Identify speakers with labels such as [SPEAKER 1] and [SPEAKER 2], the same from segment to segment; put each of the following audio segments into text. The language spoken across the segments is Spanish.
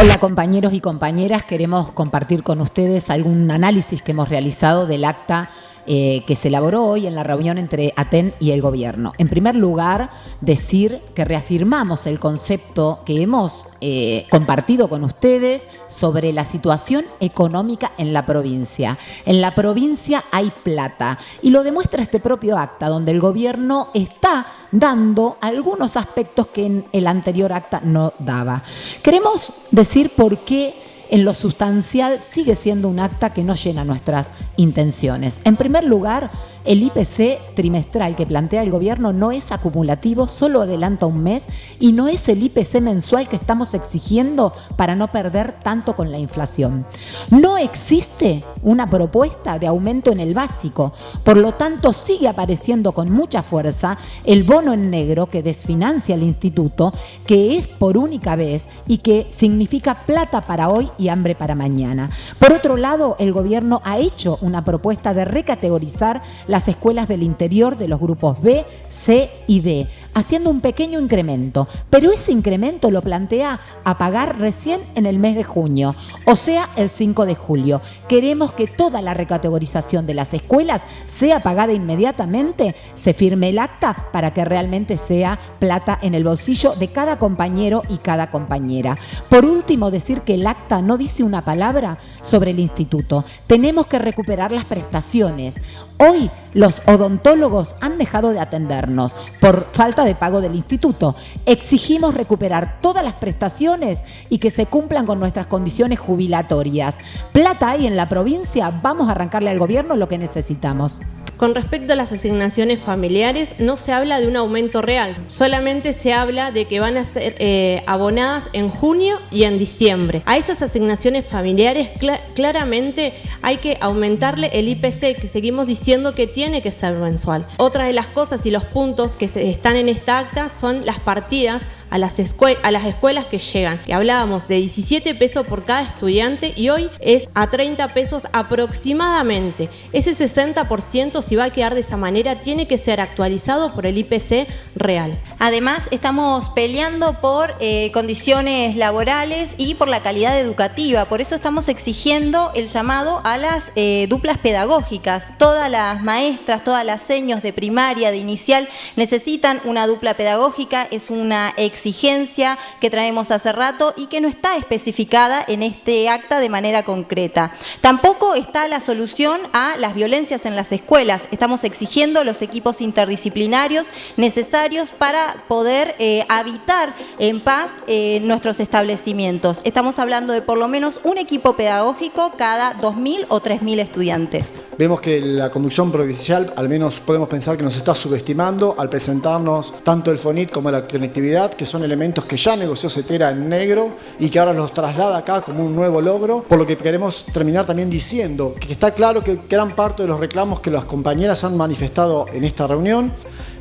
[SPEAKER 1] Hola compañeros y compañeras, queremos compartir con ustedes algún análisis que hemos realizado del acta eh, que se elaboró hoy en la reunión entre ATEN y el gobierno. En primer lugar, decir que reafirmamos el concepto que hemos eh, compartido con ustedes sobre la situación económica en la provincia. En la provincia hay plata y lo demuestra este propio acta donde el gobierno está dando algunos aspectos que en el anterior acta no daba. Queremos decir por qué en lo sustancial sigue siendo un acta que no llena nuestras intenciones. En primer lugar, el IPC trimestral que plantea el gobierno no es acumulativo, solo adelanta un mes y no es el IPC mensual que estamos exigiendo para no perder tanto con la inflación. No existe una propuesta de aumento en el básico, por lo tanto sigue apareciendo con mucha fuerza el bono en negro que desfinancia el instituto, que es por única vez y que significa plata para hoy y hambre para mañana. Por otro lado, el gobierno ha hecho una propuesta de recategorizar las escuelas del interior de los grupos B, C y D, haciendo un pequeño incremento, pero ese incremento lo plantea a pagar recién en el mes de junio, o sea, el 5 de julio. Queremos que toda la recategorización de las escuelas sea pagada inmediatamente, se firme el acta para que realmente sea plata en el bolsillo de cada compañero y cada compañera. Por último, decir que el acta no dice una palabra sobre el instituto. Tenemos que recuperar las prestaciones. Hoy los odontólogos han dejado de atendernos por falta de pago del instituto. Exigimos recuperar todas las prestaciones y que se cumplan con nuestras condiciones jubilatorias. Plata hay en la provincia, vamos a arrancarle al gobierno lo que necesitamos.
[SPEAKER 2] Con respecto a las asignaciones familiares, no se habla de un aumento real, solamente se habla de que van a ser eh, abonadas en junio y en diciembre. A esas asignaciones familiares claramente hay que aumentarle el IPC, que seguimos diciendo que tiene que ser mensual. Otra de las cosas y los puntos que están en esta acta son las partidas a las, escuelas que llegan. Y hablábamos de 17 pesos por cada estudiante y hoy es a 30 pesos aproximadamente. Ese 60% si va a quedar de esa manera tiene que ser actualizado por el IPC real.
[SPEAKER 3] Además estamos peleando por eh, condiciones laborales y por la calidad educativa, por eso estamos exigiendo el llamado a las eh, duplas pedagógicas. Todas las maestras, todas las seños de primaria, de inicial, necesitan una dupla pedagógica, es una exigencia que traemos hace rato y que no está especificada en este acta de manera concreta. Tampoco está la solución a las violencias en las escuelas. Estamos exigiendo los equipos interdisciplinarios necesarios para poder eh, habitar en paz eh, nuestros establecimientos. Estamos hablando de por lo menos un equipo pedagógico cada 2.000 o 3.000 estudiantes.
[SPEAKER 4] Vemos que la conducción provincial, al menos podemos pensar que nos está subestimando al presentarnos tanto el FONIT como la conectividad, que son elementos que ya negoció CETERA en negro y que ahora los traslada acá como un nuevo logro, por lo que queremos terminar también diciendo que está claro que gran parte de los reclamos que las compañeras han manifestado en esta reunión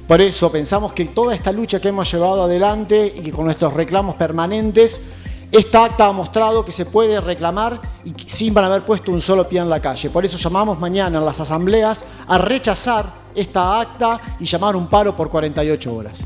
[SPEAKER 4] por eso pensamos que toda esta lucha que hemos llevado adelante y que con nuestros reclamos permanentes, esta acta ha mostrado que se puede reclamar y sin haber puesto un solo pie en la calle. Por eso llamamos mañana en las asambleas a rechazar esta acta y llamar un paro por 48 horas.